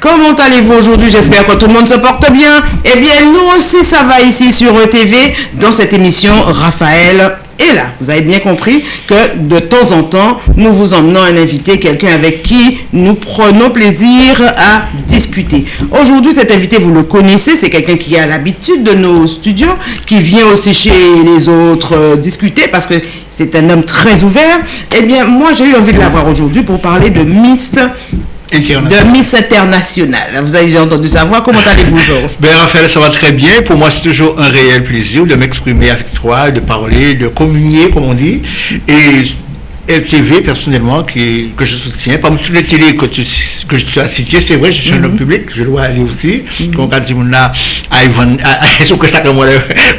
Comment allez-vous aujourd'hui? J'espère que tout le monde se porte bien. Eh bien, nous aussi, ça va ici sur ETV dans cette émission Raphaël et là, vous avez bien compris que de temps en temps, nous vous emmenons un invité, quelqu'un avec qui nous prenons plaisir à discuter. Aujourd'hui, cet invité, vous le connaissez, c'est quelqu'un qui a l'habitude de nos studios, qui vient aussi chez les autres euh, discuter parce que c'est un homme très ouvert. Eh bien, moi, j'ai eu envie de l'avoir aujourd'hui pour parler de Miss de Miss International. Vous avez déjà entendu savoir. Comment allez-vous, Georges? Ben, Raphaël, ça va très bien. Pour moi, c'est toujours un réel plaisir de m'exprimer avec toi, de parler, de communier, comme on dit. Et TV, personnellement, qui, que je soutiens. Parmi toutes les télés que tu, que tu as citées, c'est vrai, je suis un homme mhm. public, je dois aller aussi. Donc, quand on a que ça, moi,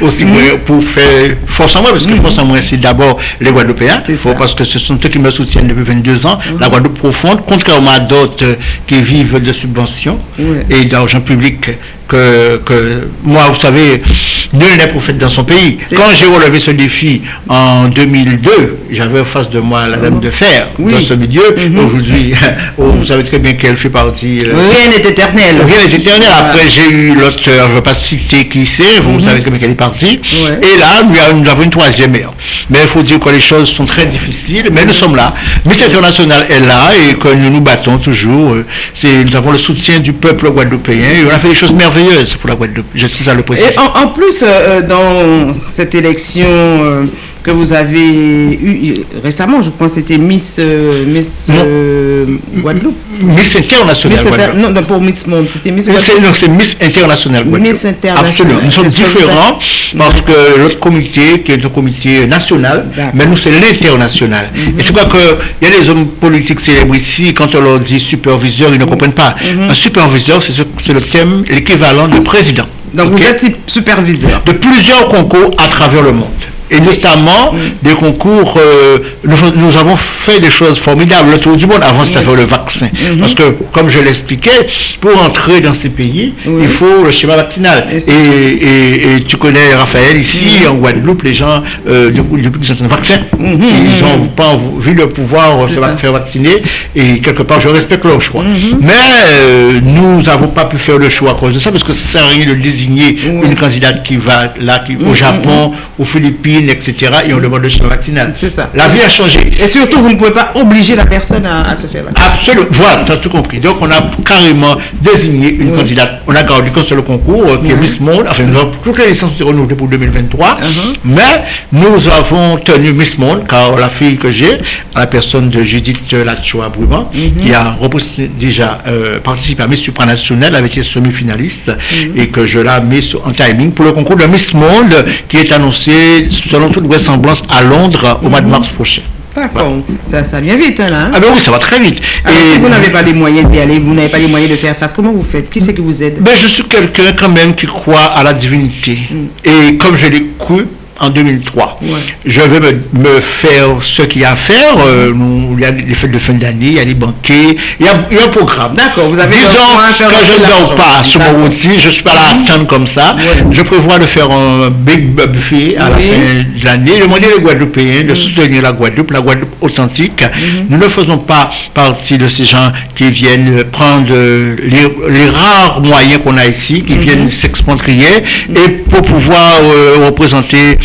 aussi, mhm. pour faire force en moi, parce que mhm. force en moi, c'est d'abord les Guadeloupéens. Parce que ce sont eux qui me soutiennent depuis 22 ans. La Guadeloupe profonde, contrairement à d'autres qui vivent de subventions et d'argent public que, moi, vous savez, nul n'est prophète dans son pays. Quand j'ai relevé ce défi en 2002, j'avais en face de moi la dame de fer dans ce milieu. Mhm. Aujourd'hui, oh, vous savez très bien qu'elle fait partie. Euh, rien n'est éternel. Rien n'est éternel. Après, j'ai eu l'auteur, je ne vais pas citer qui c'est, vous, mhm. savez très bien qu'elle est partie. Et là, nous avons une troisième mère. Mais il faut dire que les choses sont très difficiles, mais nous sommes là. Miss International est là et que nous nous battons toujours. Euh, nous avons le soutien du peuple guadeloupéen et on a fait des choses merveilleuses pour la Et en, plus, euh, euh, dans cette élection euh, que vous avez eue récemment, je pense que c'était Miss, Miss Guadeloupe. Miss Internationale. non, non, pour Miss Monde, c'était Miss Guadeloupe. Non, c'est Miss Internationale Guadeloupe. Miss Internationale. Absolument. Nous sommes différents parce que l'autre comité, qui est un comité national, mais nous, c'est l'international. Mhm. Et c'est quoi qu'il y a des hommes politiques célèbres ici, quand on leur dit superviseur, ils ne comprennent pas. Mhm. Un superviseur, c'est le thème, l'équivalent de président. Donc vous êtes superviseur. De plusieurs concours à travers le monde et notamment des concours. Euh, nous, avons fait des choses formidables. Le tour du monde, avant, c'était le vaccin. Mhm. Parce que, comme je l'expliquais, pour entrer dans ces pays, il faut le schéma vaccinal. Et, tu connais Raphaël, ici, en Guadeloupe, les gens, euh, depuis qu'ils ont un vaccin, mhm. ils n'ont pas vu le pouvoir se faire vacciner. Et quelque part, je respecte leur choix. Mhm. Mais euh, nous n'avons pas pu faire le choix à cause de ça, parce que ça sert à rien de désigner une candidate qui va là, qui, au Japon, aux Philippines, etc. Et on demande le schéma vaccinal. C'est ça. La vie a changé. Et surtout, vous ne pouvez pas obliger la personne à, se faire vacciner. Absolument. Voilà, tu as tout compris. Donc, on a carrément désigné une candidate. On a gardé comme sur le concours, euh, qui est Miss Monde. Enfin, nous avons toutes les licences renouvelées pour 2023. Uh-huh. Mais nous avons tenu Miss Monde, car la fille que j'ai, la personne de Judith Lachoa Brumant, uh-huh. qui a déjà euh, participé à Miss Supranationale, avait été semi-finaliste, uh-huh. et que je l'ai mis en timing pour le concours de Miss Monde, qui est annoncé selon toute vraisemblance, à Londres au mois de mars prochain. D'accord, ça, vient vite hein, là. Hein. Ah ben oui, ça va très vite. Alors, et si vous n'avez pas les moyens d'y aller, vous n'avez pas les moyens de faire face, comment vous faites? Qui c'est qui vous aide? Ben, Je suis quelqu'un quand même qui croit à la divinité. Mm. Et comme je l'ai cru, en 2003. Je vais me, faire ce qu'il y a à faire. Euh, il y a les fêtes de fin d'année, il y a les banquets, il y a, un programme. D'accord, vous avez Disons, quand je ne dors pas sur mon outil, je ne suis pas là à attendre comme ça. Je prévois de faire un big buffet à la fin de l'année, demander les Guadeloupéens de mhm. soutenir la Guadeloupe, la Guadeloupe authentique. Mhm. Nous ne faisons pas partie de ces gens qui viennent prendre les, rares moyens qu'on a ici, qui viennent s'expatrier et pour pouvoir euh, représenter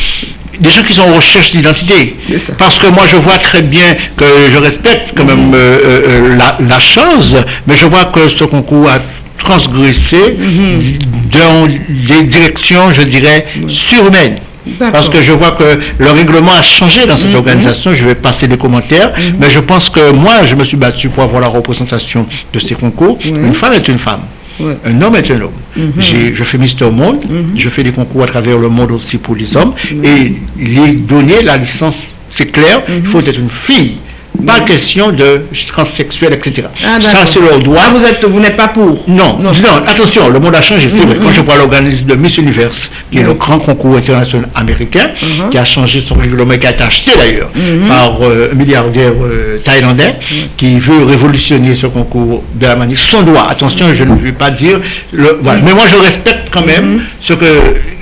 des gens qui sont en recherche d'identité. Parce que moi, je vois très bien que je respecte quand même euh, euh, euh, la, chose, mais je vois que ce concours a transgressé dans des directions, je dirais, surhumaines. Parce que je vois que le règlement a changé dans cette mhm. organisation. Je vais passer des commentaires. Mhm. Mais je pense que moi, je me suis battu pour avoir la représentation de ces concours. Une femme est une femme. Un homme est un homme. Mhm. Je fais Mister Monde, mhm. je fais des concours à travers le monde aussi pour les hommes. Et les donner la licence, c'est clair, il faut être une fille pas question de transsexuel, etc. Ah, ça, c'est leur droit. Ah, vous êtes, vous n'êtes pas pour non, non, attention, le monde a changé. Vrai. Quand je vois l'organisme de Miss Univers, qui est le grand concours international américain, uh-huh. qui a changé son règlement, qui a été acheté d'ailleurs par euh, un milliardaire euh, thaïlandais, qui veut révolutionner ce concours de la manière. Son droit, attention, je ne veux pas dire. Le, voilà. Mais moi, je respecte quand même ce que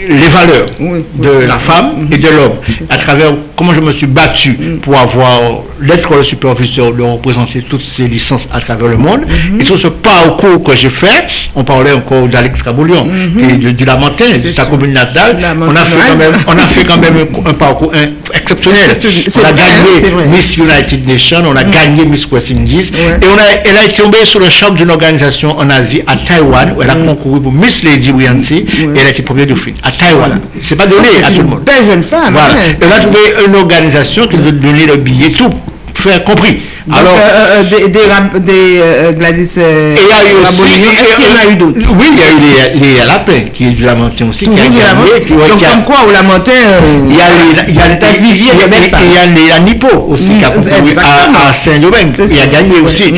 les valeurs de la femme et de l'homme, à travers comment je me suis battu pour avoir l'être le superviseur de représenter toutes ces licences à travers le monde. Et tout ce parcours que j'ai fait, on parlait encore d'Alex Caboulion et de, du Lamentin, de sa commune natale. On a, fait quand même, on a fait quand même un, parcours exceptionnel. On a gagné Miss United Nations, on a gagné Miss West Indies. Et on a, elle a été tombée sur le champ d'une organisation en Asie, à Taïwan, où elle a concouru pour Miss Lady Williamsy et elle a été première du film, C'est pas donné à tout le monde. Belle jeune femme. Voilà. Elle a trouvé une organisation qui nous a donné le billet, tout, faire compris. Alors, euh, euh, des, des, des euh, Gladys euh, il y a eu aussi, qu'il y en a eu d'autres Oui, il y a eu les, les Lapins, qui est du Lamentin aussi. Toujours du Lamentin Donc, comme quoi, au Lamentin, il y a les, il y a les, vivier de belles femmes. Il y a les Anipo aussi, qui a à, à Saint-Domingue. Il a gagné aussi.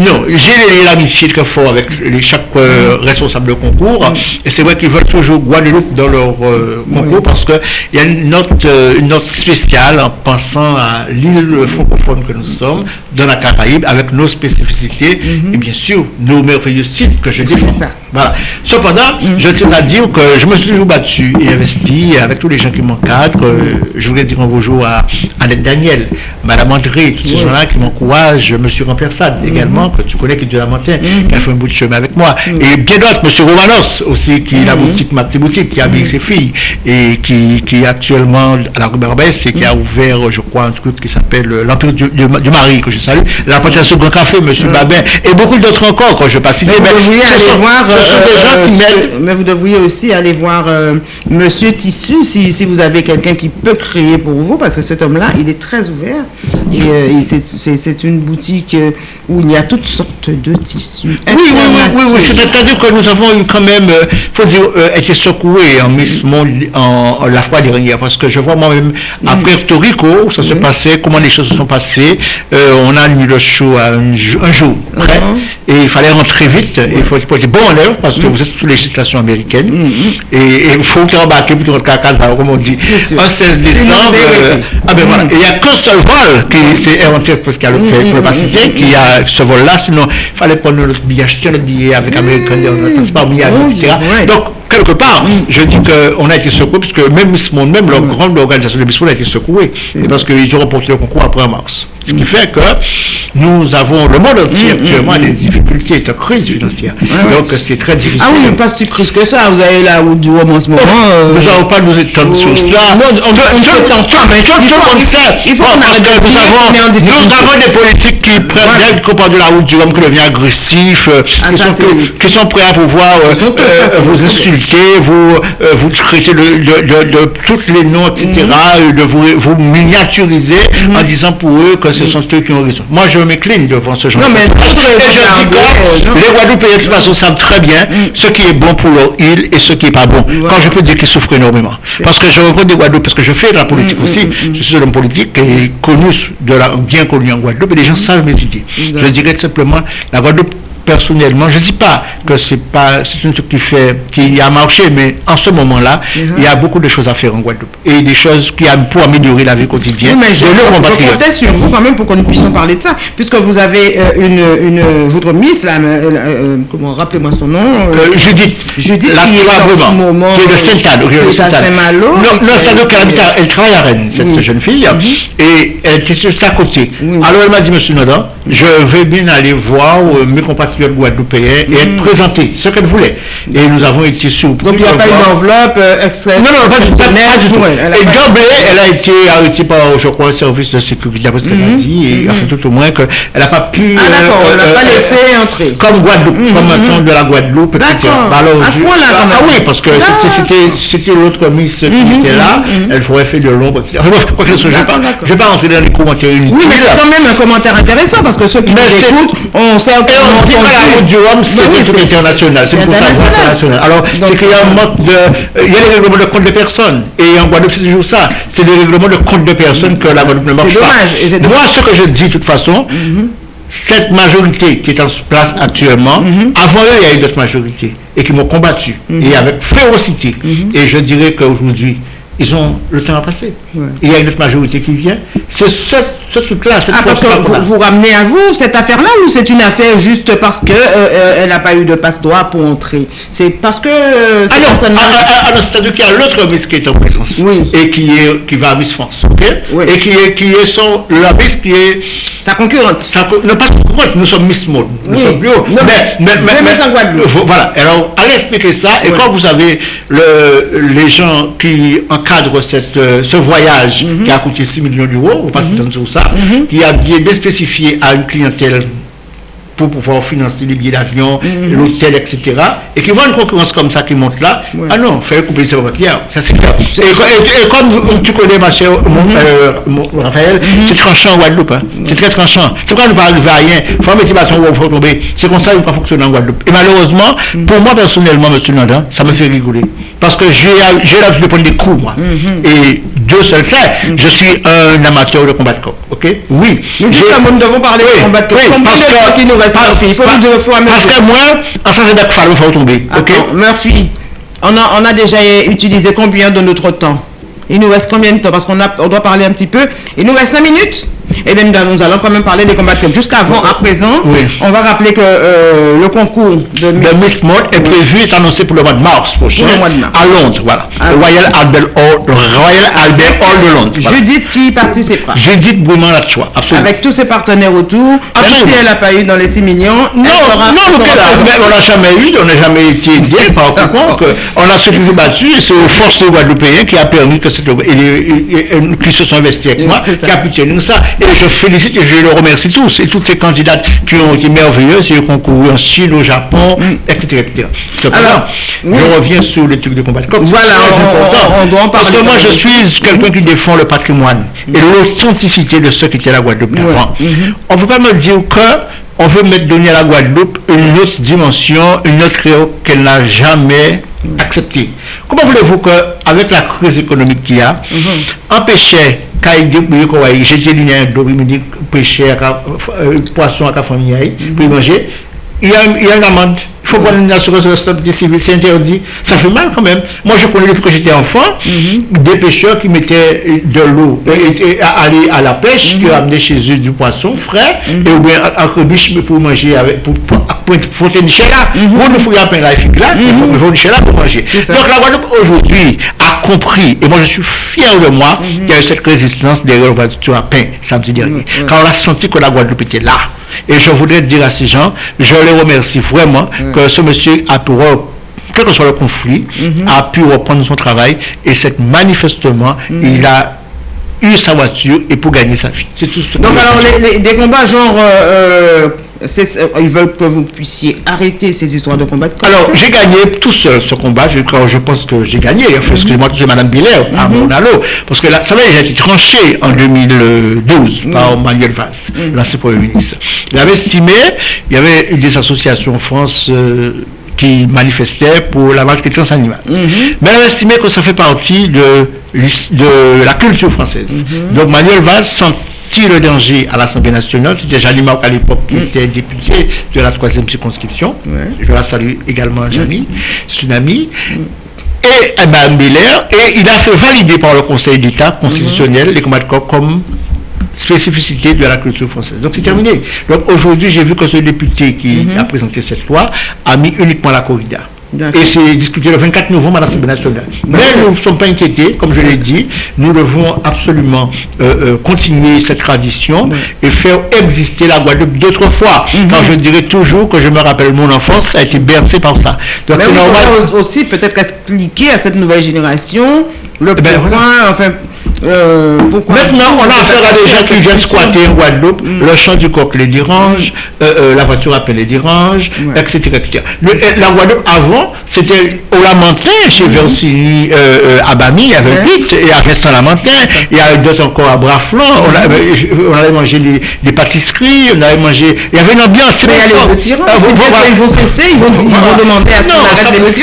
Non, j'ai l'amitié très fort avec les, chaque euh, responsable de concours. Et c'est vrai qu'ils veulent toujours Guadeloupe dans leur euh, concours parce qu'il y a une note, euh, une note spéciale en pensant à l'île francophone que nous sommes, dans la Caraïbe, avec nos spécificités mhm. et bien sûr nos merveilleux sites que je défends. Voilà. Cependant, mhm. je tiens à dire que je me suis toujours battu et investi avec tous les gens qui m'encadrent. Je voulais dire un bonjour à Annette Daniel, Madame André, tous ces gens-là qui m'encouragent, M. Rampersad également que tu connais, qui est de la montagne, qui a fait un bout de chemin avec moi. Et bien d'autres, M. Romanos aussi, qui est la boutique, ma petite boutique, qui a avec ses filles, et qui, qui est actuellement à la rue Barbès et qui a ouvert, je crois, un truc qui s'appelle l'Empire du, du, Mari, que je salue, la plantation Grand Café, M. Babin, et beaucoup d'autres encore, quand je passe. Mais, mais, vous devriez aller voir, euh, mais vous devriez aussi aller voir euh, Monsieur Tissu, si, si vous avez quelqu'un qui peut créer pour vous, parce que cet homme-là, il est très ouvert. Et, euh, c'est une boutique où il y a toutes sortes de tissus. Oui, oui, oui, oui, c'est-à-dire que nous avons eu quand même, il euh, faut dire, euh, été secoués en, en, en, la fois dernière, parce que je vois moi-même à mm. Puerto Rico, où ça se passait, comment les choses se sont passées. Euh, on a mis le show à un, jour près, uh-huh. et il fallait rentrer vite, il faut, être bon en l'heure, parce que mm. vous êtes sous législation américaine, mm, et il faut embarquer pour rentrer à casa, comme on dit. Un 16 décembre, ah ben voilà, il n'y a qu'un seul vol, qui c'est Air parce qu'il y a le capacité, qui a ce vol-là, sinon il fallait prendre notre billet, acheter notre billet avec American Airlines, pas etc. Donc, quelque part, je dis qu'on a été secoué, puisque même Miss Monde, même la grande organisation de Miss Monde a été secouée, parce qu'ils ont remporté le concours après mars. Ce qui fait que nous avons, le monde entier mm, mm, actuellement mm. des difficultés de crise financière. Donc c'est très difficile. Ah oui, mais pas si crise que ça. Vous avez la route du Rhum en ce moment. Oh, nous n'allons pas nous étendre sur cela. Nous, nous avons des politiques qui prennent le comportement de la route du Rhum, qui devient agressif, euh, ah, qui, sont, prêts à pouvoir euh, euh, vous insulter, vous, vous traiter de, tous les noms, etc., de vous, vous miniaturiser en disant pour eux que ce sont eux qui ont raison. Moi, je m'incline devant ce genre non, mais je dis que les Guadeloupéens, de toute façon, savent très bien mm. ce qui est bon pour leur île et ce qui n'est pas bon. Quand je peux dire qu'ils souffrent énormément. Parce que je rencontre des Guadeloupes, parce que je fais de la politique mm, aussi. Mm, je suis un homme politique et connu, de la, bien connu en Guadeloupe, et les gens savent mes idées. Je dirais tout simplement, la Guadeloupe personnellement, je ne dis pas que c'est pas c'est un truc qui fait qui a marché, mais en ce moment-là, uh-huh. il y a beaucoup de choses à faire en Guadeloupe et des choses qui a pour améliorer la vie quotidienne. mais je, comptais sur vous quand même pour que nous puissions parler de ça, puisque vous avez euh, une, une, votre miss là, euh, euh, comment rappelez-moi son nom Judith. Judith la, qui est en ce moment qui est de à Saint-Malo. Non, non c'est elle travaille à Rennes cette jeune fille mm-hmm. et elle était juste à côté. Alors elle m'a dit Monsieur Nodan, je vais bien aller voir mes compatriotes guadeloupéen et être mm. présenté, ce qu'elle voulait. Et nous avons été surpris. Donc il n'y a pas une enveloppe euh, extrait Non, non, pas, du, tout. et d'emblée, elle a été arrêtée par, je crois, le service de sécurité, d'après ce qu'elle a mm-hmm. dit, et enfin, tout au moins qu'elle n'a pas pu. Ah, d'accord, elle n'a euh, pas euh, laissé entrer. Comme Guadeloupe, mm-hmm. comme un temps de la Guadeloupe, etc. Alors, à ce point-là, quand même. Ah oui, parce que c'était l'autre Miss qui mm-hmm. était là, elle ferait fait de l'ombre, etc. Je ne vais pas rentrer dans les commentaires Oui, mais c'est quand même un commentaire intéressant, parce que ceux qui nous écoutent, on sait la du Rhum, c'est international. C'est international. Alors, c'est qu'il y a un mode de. Euh, il y a les règlements de compte de personnes. Et en Guadeloupe, c'est toujours ça. C'est les règlements de compte de personnes que la Guadeloupe ne marche pas. C'est dommage. Moi, ce que je dis, de toute façon, mhm. cette majorité qui est en place actuellement, mhm. avant eux, il y a eu d'autres majorités et qui m'ont combattu, mhm. et avec férocité. Et je dirais qu'aujourd'hui, ils ont le temps à passer. Il y a une autre majorité qui vient. C'est ce, ce truc-là. Ah, parce que vous, vous, ramenez à vous cette affaire-là ou c'est une affaire juste parce qu'elle euh, euh, n'a pas eu de passe-droit pour entrer? C'est parce que. Euh, ah non, c'est-à-dire qu'il y a l'autre Miss qui est en présence et qui, est, qui va à Miss France. Et qui est, qui est son, la Miss qui est. Sa concurrente. Sa, non, pas concurrente, nous sommes Miss Mode. Nous sommes bio. Non, mais, mais, mais, mais, mais Voilà. Alors, allez expliquer ça. Et quand vous avez le, les gens qui encadrent cette, euh, ce voyage mhm. qui a coûté 6 millions d'euros, vous passez mm sur ça, mhm. qui a bien spécifié à une clientèle pour pouvoir financer les billets d'avion, mhm. l'hôtel, etc. Et qui voit une concurrence comme ça qui monte là, ah non, fallait couper ses clients, ça c'est clair. Et, comme tu connais ma chère euh, Raphaël, c'est tranchant en Guadeloupe, hein. c'est très tranchant. C'est quand on ne va arriver à rien, il faut mettre des bâtons il faut tomber. C'est comme ça qu'il faut fonctionner en Guadeloupe. Et malheureusement, pour moi personnellement, M. Nanda, ça me fait rigoler. Parce que j'ai l'habitude de prendre des coups, moi. Mhm. Et Dieu seul sait, je suis un amateur de combat de coq. Ok? Oui. Nous, nous devons parler de combat de. Combien de temps qu'il nous reste, Murphy Il faut deux fois Parce que moi, en changeant d'acte, il faut tomber. Ok? Murphy, on a, on a déjà utilisé combien de notre temps? Il nous reste combien de temps? Parce qu'on on doit parler un petit peu. Il nous reste 5 minutes et bien, nous allons quand même parler des combats de Jusqu'avant, à présent, on va rappeler que euh, le concours de Miss, Mode est prévu, est annoncé pour le mois de mars prochain, à Londres, voilà. Ah. Royal Albert Hall, Royal Albert Hall de Londres. Judith qui participera. Judith Bouman la choix, absolument. Avec tous ses partenaires autour, même si elle n'a pas eu dans les 6 millions. Non, non, on n'a jamais eu, on n'a jamais été aidé par contre, on a surtout battu, et c'est aux forces guadeloupéennes qui a permis que cette, qui se sont investis avec moi, qui a pu tenir ça. Et je félicite et je les remercie tous et toutes ces candidates qui ont été merveilleuses et ont concouru en Chine, au Japon, etc. etc. Alors, je reviens sur les trucs de combat. voilà, on, doit en parler. Parce que moi, je suis quelqu'un qui défend le patrimoine et l'authenticité de ceux qui étaient à la Guadeloupe avant. Mhm. On ne veut pas me dire que on veut mettre donner à la Guadeloupe une autre dimension, une autre qu'elle n'a jamais acceptée. Comment voulez-vous qu'avec la crise économique qu'il y a, mhm. empêcher ka yi dek pou yo kwa yi, jete li nan do, pou mi dik peche, poason ak a euh, fami ya yi, pou yi manje, yi an amande. Faut prendre une assurance responsabilité civile, c'est interdit. Ça fait mal quand même. Moi, je connais depuis que j'étais enfant, des pêcheurs qui mettaient de l'eau et, aller à la pêche, qui ramenaient chez eux du poisson frais, et ou bien un crebiche pour manger avec, pour, pour, pour, là. Pour nous fouiller un pain là, là, il faut là pour manger. Donc la Guadeloupe aujourd'hui a compris, et moi je suis fier de moi, qu'il y a eu cette résistance derrière le à pain samedi dernier. Quand on a senti que la Guadeloupe était là. Et je voudrais dire à ces gens, je les remercie vraiment que ce monsieur a pu quel que soit le conflit, mhm. a pu reprendre son travail et c'est manifestement, mhm. il a eu sa voiture et pour gagner sa vie. C'est tout ce Donc alors, les, des combats genre... Euh, euh, ils veulent que vous puissiez arrêter ces histoires de combat. Alors, j'ai gagné tout seul ce combat. Je, je pense que j'ai gagné. Enfin, Excusez-moi, c'est Mme Biller à mhm. mon allo. Parce que là, ça a été tranché en 2012 mhm. par Manuel Valls, mmh. l'ancien Premier ministre. Il avait estimé, il y avait une des associations en France euh, qui manifestaient pour la maltraitance animale. Mhm. Mais il avait estimé que ça fait partie de, de la culture française. Donc Manuel Valls le danger à l'Assemblée nationale. C'était Janie à l'époque qui mm. était député de la troisième circonscription. Je la salue également, Janie. C'est une amie. Mm. Et Mme Belair, et il a fait valider par le Conseil d'État constitutionnel mm-hmm. les combats de corps comme spécificité de la culture française. Donc c'est terminé. Donc aujourd'hui, j'ai vu que ce député qui mm-hmm. a présenté cette loi a mis uniquement la corrida. Et c'est discuté le 24 novembre à l'Assemblée nationale. Mais nous ne sommes pas inquiétés, comme je l'ai dit, nous devons absolument euh, euh, continuer cette tradition et faire exister la Guadeloupe d'autrefois. Mhm. Quand je dirais toujours que je me rappelle mon enfance, ça a été bercé par ça. Donc Mais normal. aussi peut-être expliquer à cette nouvelle génération le eh ben, point, enfin, euh, Maintenant, on a affaire à des gens qui viennent squatter en Guadeloupe, mm. le chant du coq les dérange, euh, euh, la voiture appelle les dérange, etc. etc. la Guadeloupe, avant, c'était au Lamentin, chez mm à Bami, il y avait vite, et à Vincent-Lamentin, il y avait d'autres encore à Braflon, on, on, avait mangé des, pâtisseries, on avait mangé, il y avait une ambiance. Mais il y a les ah, ils vont cesser, ils vont, ils vont demander à ce qu'on arrête les petits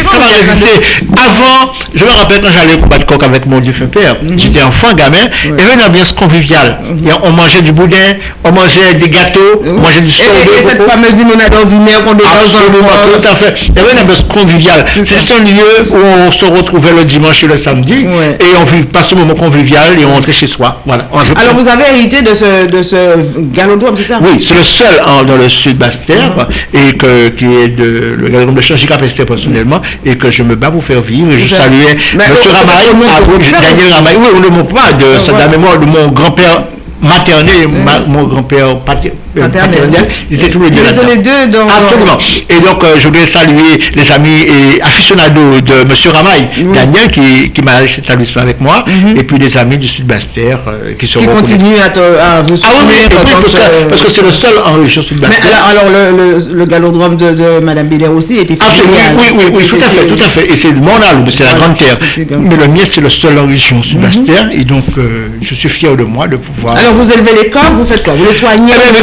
Avant, je me rappelle quand j'allais au combat de coq avec mon défunt père, j'étais enfant, enfants, gamins, il y avait une ambiance conviviale. Mhm. On mangeait du boudin, on mangeait des gâteaux, on mangeait du saumon. Et, cette fameuse limonade ordinaire qu'on tout à fait. Il y avait une ambiance conviviale. C'est un lieu où on se retrouvait le dimanche et le samedi et on vit pas ce moment convivial et on rentrait chez soi. Voilà. Alors vous avez hérité de ce, de ce galodrome, c'est ça? Oui, c'est le seul dans le sud Bastère mhm. et que, qui est de, le galodrome de Changica personnellement et que je me bats pour faire vivre. Et je saluais M. Ramaï, Daniel Ramaï. Oui, on ne montre pas de, la mémoire de mon grand-père maternel, mon grand-père maternelle. Ils étaient tous les deux. Ils étaient les deux donc. Absolument. Et donc, euh, je voulais saluer les amis et aficionados de M. Ramaille, Daniel, qui, qui m'a cet établissement avec moi, mhm. et puis les amis du Sud-Bastère euh, qui sont. Qui continuent à, à, vous soutenir. Ah oui, parce, que, c'est le seul en région Sud-Bastère. Alors, le, le, le, galodrome de, de Mme Biller aussi était Absolument. Oui, oui, oui, tout à fait, tout à fait. Et c'est mon âme, c'est la grande terre. Mais le mien, c'est le seul en région Sud-Bastère, mhm. et donc euh, je suis fier de moi de pouvoir. Alors, vous élevez les corps, vous faites quoi? Vous les soignez eh ben,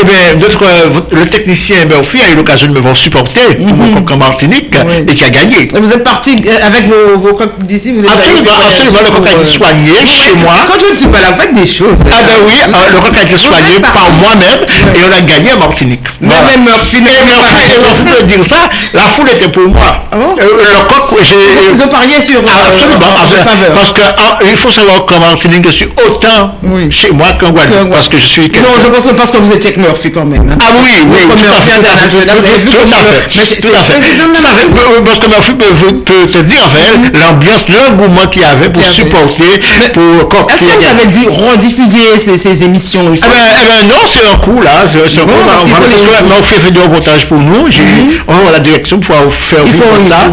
eh bien, eh bien euh, le technicien Murphy a eu l'occasion de me voir supporter mon coq en Martinique et qui a gagné. Vous êtes parti euh, avec vos, vos coques d'ici vous Absolument, absolument. Le coq a été soigné chez moi. Quand je ne suis pas là, vous faites des choses. Ah ben oui, euh, le coq a été soigné par moi-même et on a gagné en Martinique. Moi-même Murphy. Et Murphy de dire ça, la foule était pour moi. Ah le coq, j'ai... Vous pariez sur Absolument. Parce qu'il faut savoir qu'en Martinique, je suis autant chez moi qu'en Guadeloupe. Parce que je suis... Non, je pense parce que vous étiez avec Murphy quand même. Hein. Ah oui, oui. International, vous avez vu Tout à fait. Tout à fait. Parce que Murphy peut te dire, mm-hmm. l'ambiance, l'engouement qu'il y avait pour supporter, pour Est-ce que vous avez dit rediffuser ces émissions Eh bien non, c'est un coup là. C'est un coup. Murphy fait du reportage pour nous. Mm-hmm. oh, la direction pour faire vivre ça.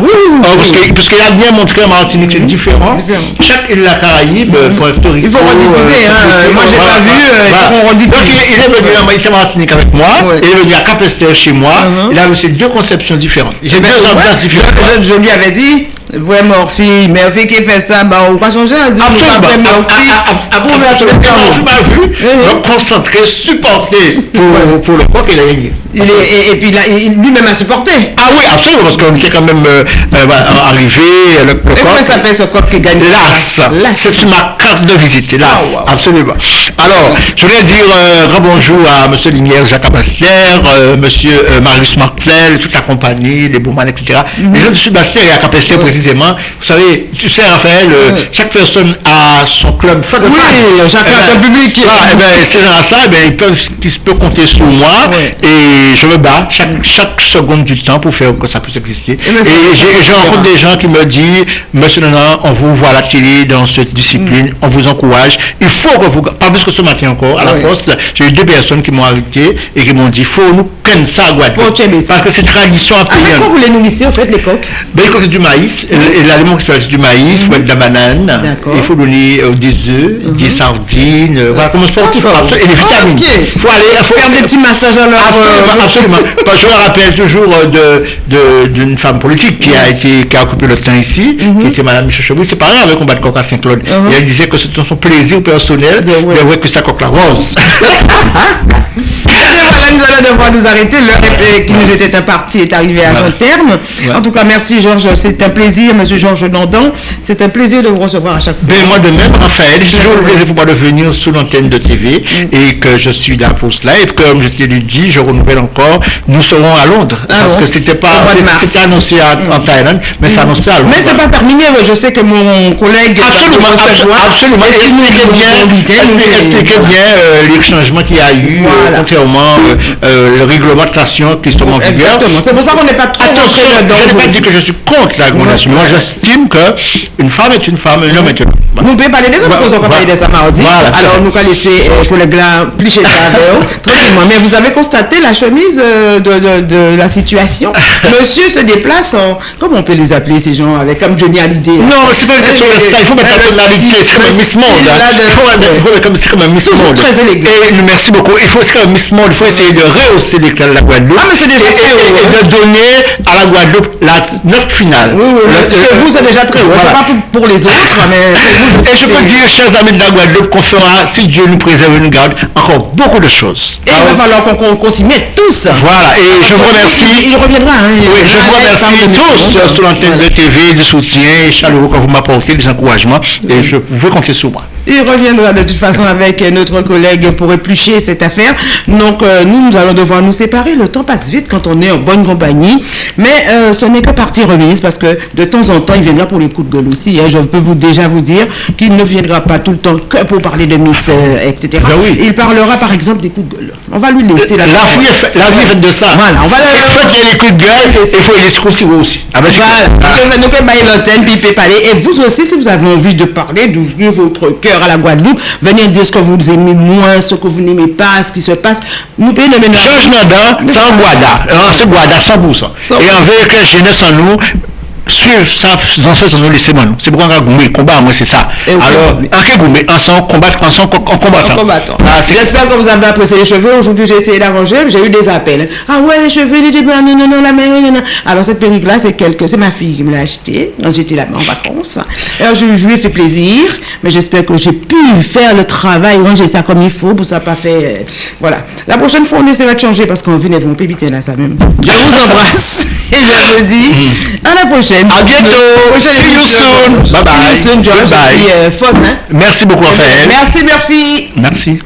Parce qu'il a bien montré en Martinique, c'est mm-hmm. différent. Chaque île de la Caraïbe, Puerto Rico. Il faut rediffuser. Euh, moi, j'ai pas vu. Rediffuser. Donc il est venu en Martinique avec moi. Il est venu à Capester chez moi. Uh-huh. Il a reçu deux conceptions différentes. J'ai deux ambiances différentes. Je, lui avais dit, Ouais, Morphy, Murphy qui fait ça, bah, on va changer. Hein, absolument. Murphy. Absolument. Je vu, me concentrer, supporter pour, pour le quoi qu'il a gagné. Il est, et, et, puis lui-même a supporté. Ah oui, absolument, parce qu'on était quand même euh, euh, arrivé. Le, le et comment s'appelle ce coq qui gagne L'As. C'est ma carte de visite, l'As. Ah, absolument. Alors, je voulais dire euh, bonjour à M. Linière, Jacques Abastière, euh, M. Marius Martel, toute la compagnie, les Bouman, etc. Mm Les gens Sud-Bastère et à Capester précisément. Vous savez, tu sais, Raphaël, euh, chaque personne a son club. Oui, chacun a son public. Ah, et ben, ces gens-là, eh ben, ils peuvent, ils peuvent compter sur moi. Et je me bats chaque, chaque seconde du temps pour faire que ça puisse exister. Et, et je rencontre des gens qui me disent, Monsieur Nana, on vous voit à la télé dans cette discipline, mm. on vous encourage. Il faut que vous, pas plus que ce matin encore, à la poste, j'ai eu deux personnes qui m'ont arrêté et qui m'ont dit, faut nous connaître ça à Guadeloupe. Parce que c'est tradition à payer. Ah, vous les nourrissez, en fait, les coques Ben, c'est du maïs. Et l'aliment qui c'est du maïs, il faut mettre de la banane. Il faut donner euh, des œufs, mm-hmm. des sardines, euh, voilà, comme sportif. Et des vitamines. Il faut aller, faut faire des petits massages à leur absolument. je me rappelle toujours euh, d'une femme politique qui a été qui a occupé le temps ici, qui mhm. était Madame Michel. C'est pareil avec combat de coq à Saint-Claude. Mhm. Et elle disait que c'était son plaisir personnel de voir que c'était coq la rose. devoir nous arrêter. L'heure qui nous était impartie est arrivée à son terme. En tout cas, merci Georges. C'est un plaisir, Monsieur Georges Nandan. C'est un plaisir de vous recevoir à chaque fois. Ben, moi de même, Raphaël. C'est toujours le plaisir pour moi de venir sous l'antenne de TV mm. et que je suis là pour cela. Et comme je t'ai dit, je renouvelle encore, nous serons à Londres. Ah parce que c'était pas c'était annoncé en mm. Thaïlande, mais c'est annoncé à Londres. Mais c'est pas terminé. Je sais que mon collègue. Absolument, absolument. Expliquez bien, expliquez bien euh, les changements qu'il y a eu, euh, contrairement euh, euh, le réglementation qui sont en vigueur. Exactement. C'est pour ça qu'on n'est pas trop Attention, je n'ai pas dit que je suis contre la réglementation. Moi, j'estime qu'une femme est une femme, un homme est un homme. Nous pouvons parler des hommes, parce qu'on parler des samardis. Alors, nous allons laisser les collègues là plicher ça tranquillement. Mais vous avez constaté la chemise de, de, de la situation? Monsieur se déplace en. Comment on peut les appeler ces gens avec comme Johnny Hallyday? Non, mais c'est pas une question de ça. Il faut mettre la tonalité. C'est comme un Miss Monde. C'est comme un Miss Monde. très élégant. Et merci beaucoup. Il faut, comme Miss Monde. Il faut essayer de rehausser l'éclat de la Guadeloupe. Ah, mais c'est déjà très haut. Et de donner à la Guadeloupe la note finale. Oui, oui. Chez vous, c'est déjà très haut. C'est pas pour les autres, mais. Et je peux dire, chers amis de la Guadeloupe, qu'on fera, si Dieu nous préserve et nous garde, encore beaucoup de choses. Et il va falloir qu'on s'y mette tous. Voilà. Et je vous remercie. Il reviendra. Hein, oui, je vous remercie tous sur l'antenne de TV du soutien chaleureux que vous m'apportez, des encouragements. Et je veux compter sur moi. Il reviendra de toute façon avec notre collègue pour éplucher cette affaire. Donc, euh, nous, nous allons devoir nous séparer. Le temps passe vite quand on est en bonne compagnie. Mais euh, ce n'est que partie remise parce que de temps en temps, il viendra pour les coups de gueule aussi. Hein. Je peux vous déjà vous dire qu'il ne viendra pas tout le temps que pour parler de Miss, euh, etc. Ben oui. Il parlera par exemple des coups de gueule. On va lui laisser la La vie est faite- la vie est faite de ça. Voilà, on va le- Il faut qu'il y ait les coups de gueule, il faut les escroquer aussi. Ah ben, Voilà. Donc, donc, l'antenne, puis puis parler. Et vous aussi, si vous avez envie de parler, d'ouvrir votre cœur à la Guadeloupe, venez dire ce que vous aimez moins, ce que vous n'aimez pas, ce qui se passe. Nous payons le. Changement d'an, sans Guada. Euh, C'est Guada 100%. Cent Et on veut que jeunesse en nous suive ça, ancêtres nous laisser moi. C'est pourquoi on a combat, moi c'est ça. Alors, en ensemble, combattre, ensemble, en combattant. En combattant. Ah, J'espère que vous avez apprécié les cheveux. Aujourd'hui, j'ai essayé d'arranger. J'ai eu des appels. Ah ouais, les cheveux, les non, non, non, la mère, non, non. Alors, cette perruque-là, c'est quelque, c'est ma fille qui me l'a achetée j'étais là-bas en vacances. Alors, je, lui ai fait plaisir. Mais j'espère que j'ai pu faire le travail, ranger ça comme il faut pour ça pas fait, euh, voilà. La prochaine fois, on essaiera de changer parce qu'on vient, on peut éviter là, ça même. Je vous embrasse. Et je vous dis à la prochaine. À bientôt. Prochaine See you soon. Bye bye. Foss, hein. Merci beaucoup, Raphaël. Merci, Murphy. Merci.